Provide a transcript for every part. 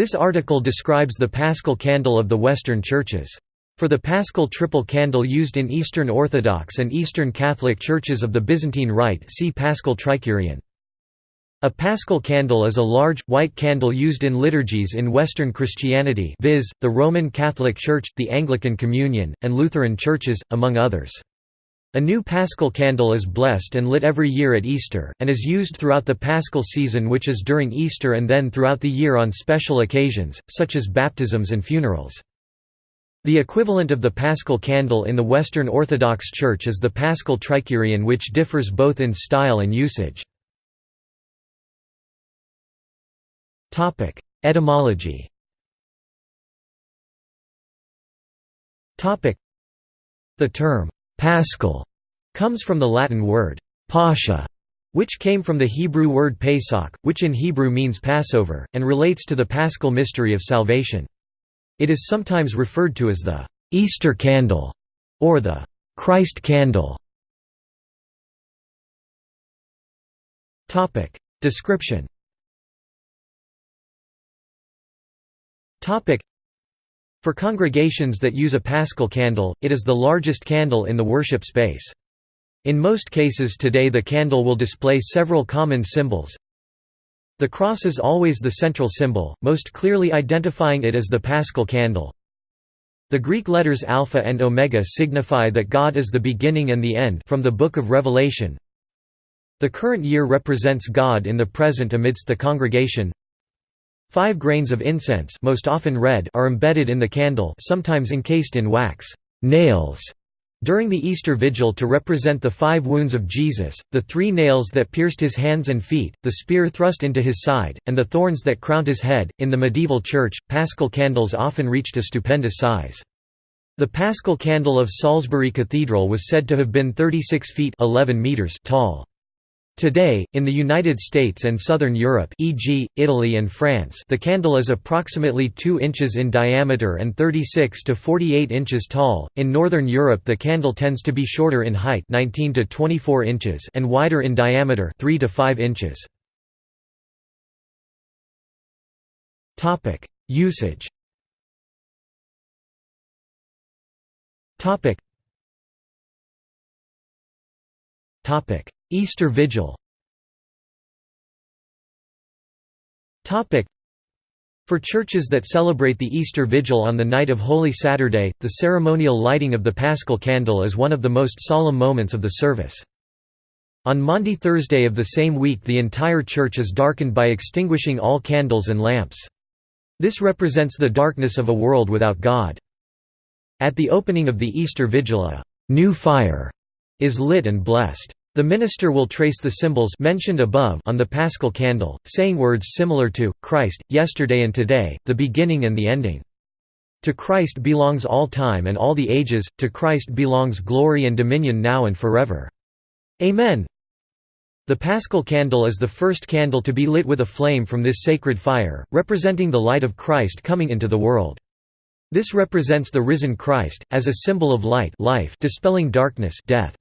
This article describes the Paschal candle of the Western churches. For the Paschal triple candle used in Eastern Orthodox and Eastern Catholic churches of the Byzantine Rite see Paschal Trikyrion. A Paschal candle is a large, white candle used in liturgies in Western Christianity viz., the Roman Catholic Church, the Anglican Communion, and Lutheran churches, among others. A new paschal candle is blessed and lit every year at Easter, and is used throughout the paschal season which is during Easter and then throughout the year on special occasions, such as baptisms and funerals. The equivalent of the paschal candle in the Western Orthodox Church is the paschal trikyrion which differs both in style and usage. Etymology The term «paschal» comes from the Latin word «pascha», which came from the Hebrew word Pesach, which in Hebrew means Passover, and relates to the paschal mystery of salvation. It is sometimes referred to as the «Easter candle» or the «Christ candle». Topic Description For congregations that use a paschal candle, it is the largest candle in the worship space. In most cases today the candle will display several common symbols. The cross is always the central symbol, most clearly identifying it as the paschal candle. The Greek letters alpha and omega signify that God is the beginning and the end from the Book of Revelation. The current year represents God in the present amidst the congregation. Five grains of incense most often red are embedded in the candle sometimes encased in wax nails during the Easter Vigil to represent the five wounds of Jesus, the three nails that pierced his hands and feet, the spear thrust into his side, and the thorns that crowned his head. In the medieval church, paschal candles often reached a stupendous size. The paschal candle of Salisbury Cathedral was said to have been 36 feet 11 meters tall. Today, in the United States and Southern Europe e.g., Italy and France the candle is approximately 2 inches in diameter and 36 to 48 inches tall. In Northern Europe the candle tends to be shorter in height 19 to 24 inches and wider in diameter 3 to 5 inches. Usage Easter Vigil For churches that celebrate the Easter Vigil on the night of Holy Saturday, the ceremonial lighting of the Paschal candle is one of the most solemn moments of the service. On Maundy Thursday of the same week the entire church is darkened by extinguishing all candles and lamps. This represents the darkness of a world without God. At the opening of the Easter Vigil a «new fire» is lit and blessed. The minister will trace the symbols mentioned above on the paschal candle, saying words similar to, Christ, yesterday and today, the beginning and the ending. To Christ belongs all time and all the ages, to Christ belongs glory and dominion now and forever. Amen. The paschal candle is the first candle to be lit with a flame from this sacred fire, representing the light of Christ coming into the world. This represents the risen Christ, as a symbol of light life dispelling darkness death.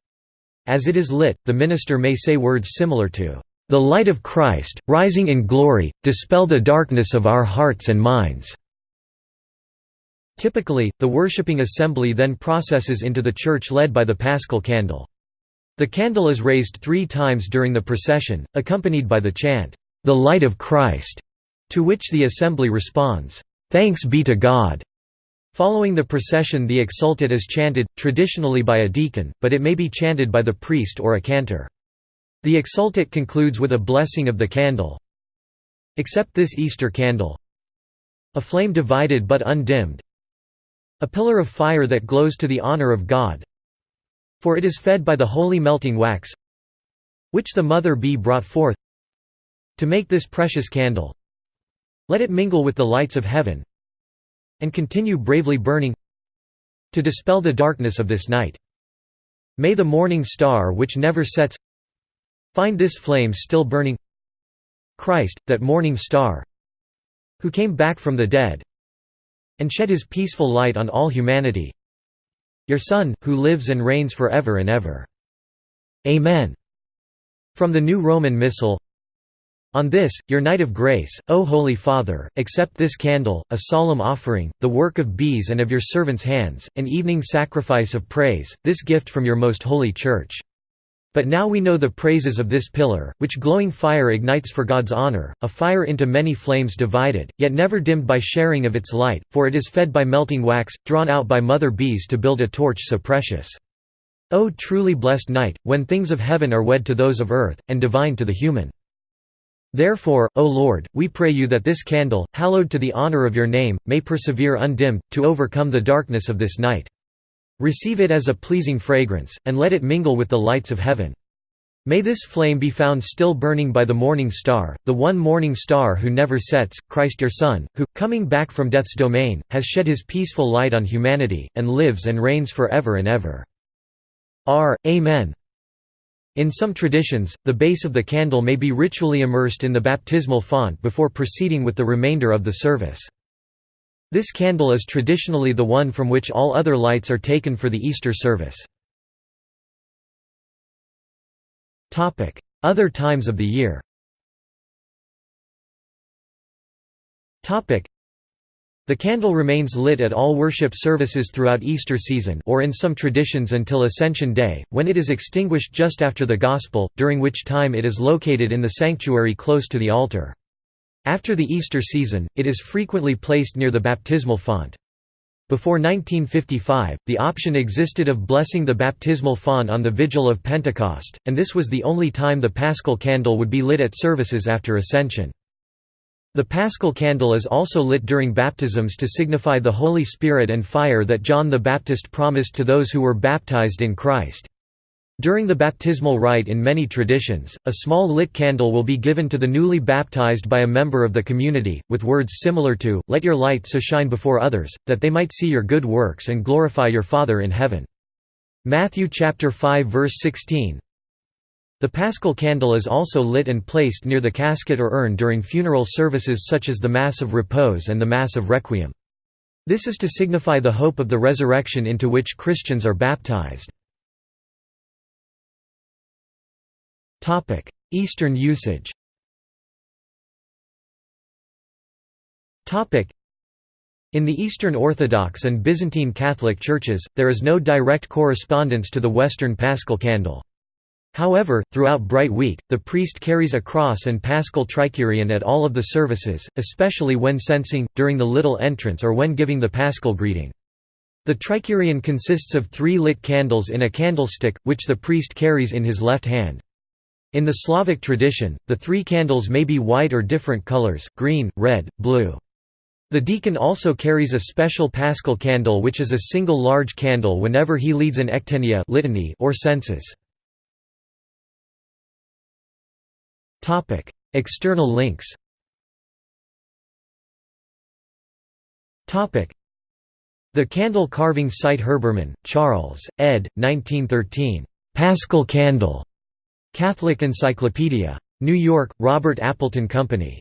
As it is lit, the minister may say words similar to, "...the light of Christ, rising in glory, dispel the darkness of our hearts and minds." Typically, the worshipping assembly then processes into the church led by the paschal candle. The candle is raised three times during the procession, accompanied by the chant, "'The light of Christ'", to which the assembly responds, "'Thanks be to God'". Following the procession the Exsultet is chanted, traditionally by a deacon, but it may be chanted by the priest or a cantor. The Exsultet concludes with a blessing of the candle. Except this Easter candle. A flame divided but undimmed. A pillar of fire that glows to the honor of God. For it is fed by the holy melting wax, which the mother bee brought forth. To make this precious candle, let it mingle with the lights of heaven, and continue bravely burning to dispel the darkness of this night. May the morning star which never sets find this flame still burning Christ, that morning star who came back from the dead and shed his peaceful light on all humanity your Son, who lives and reigns forever and ever. Amen. From the New Roman Missal On this, your night of grace, O Holy Father, accept this candle, a solemn offering, the work of bees and of your servants' hands, an evening sacrifice of praise, this gift from your most holy Church. But now we know the praises of this pillar, which glowing fire ignites for God's honor, a fire into many flames divided, yet never dimmed by sharing of its light, for it is fed by melting wax, drawn out by mother bees to build a torch so precious. O truly blessed night, when things of heaven are wed to those of earth, and divine to the human. Therefore, O Lord, we pray you that this candle, hallowed to the honor of your name, may persevere undimmed, to overcome the darkness of this night. Receive it as a pleasing fragrance, and let it mingle with the lights of heaven. May this flame be found still burning by the morning star, the one morning star who never sets, Christ your Son, who, coming back from death's domain, has shed his peaceful light on humanity, and lives and reigns for ever and ever. R. Amen. In some traditions, the base of the candle may be ritually immersed in the baptismal font before proceeding with the remainder of the service. This candle is traditionally the one from which all other lights are taken for the Easter service. Other times of the year the candle remains lit at all worship services throughout Easter season or in some traditions until Ascension Day, when it is extinguished just after the Gospel, during which time it is located in the sanctuary close to the altar. After the Easter season, it is frequently placed near the baptismal font. Before 1955, the option existed of blessing the baptismal font on the Vigil of Pentecost, and this was the only time the paschal candle would be lit at services after Ascension. The paschal candle is also lit during baptisms to signify the Holy Spirit and fire that John the Baptist promised to those who were baptized in Christ. During the baptismal rite in many traditions, a small lit candle will be given to the newly baptized by a member of the community, with words similar to, Let your light so shine before others, that they might see your good works and glorify your Father in heaven. Matthew chapter 5 verse 16 the paschal candle is also lit and placed near the casket or urn during funeral services such as the Mass of Repose and the Mass of Requiem. This is to signify the hope of the resurrection into which Christians are baptized. Eastern usage in the Eastern Orthodox and Byzantine Catholic churches, there is no direct correspondence to the Western Paschal candle. However, throughout Bright Week, the priest carries a cross and paschal trikyrion at all of the services, especially when censing, during the little entrance or when giving the paschal greeting. The trikyrion consists of three lit candles in a candlestick, which the priest carries in his left hand. In the Slavic tradition, the three candles may be white or different colors, green, red, blue. The deacon also carries a special paschal candle which is a single large candle whenever he leads an ectenia litany or censes. Topic: External links. Topic: The candle carving site Herbermann, Charles, ed. 1913. Paschal Candle. Catholic Encyclopedia. New York, Robert Appleton Company.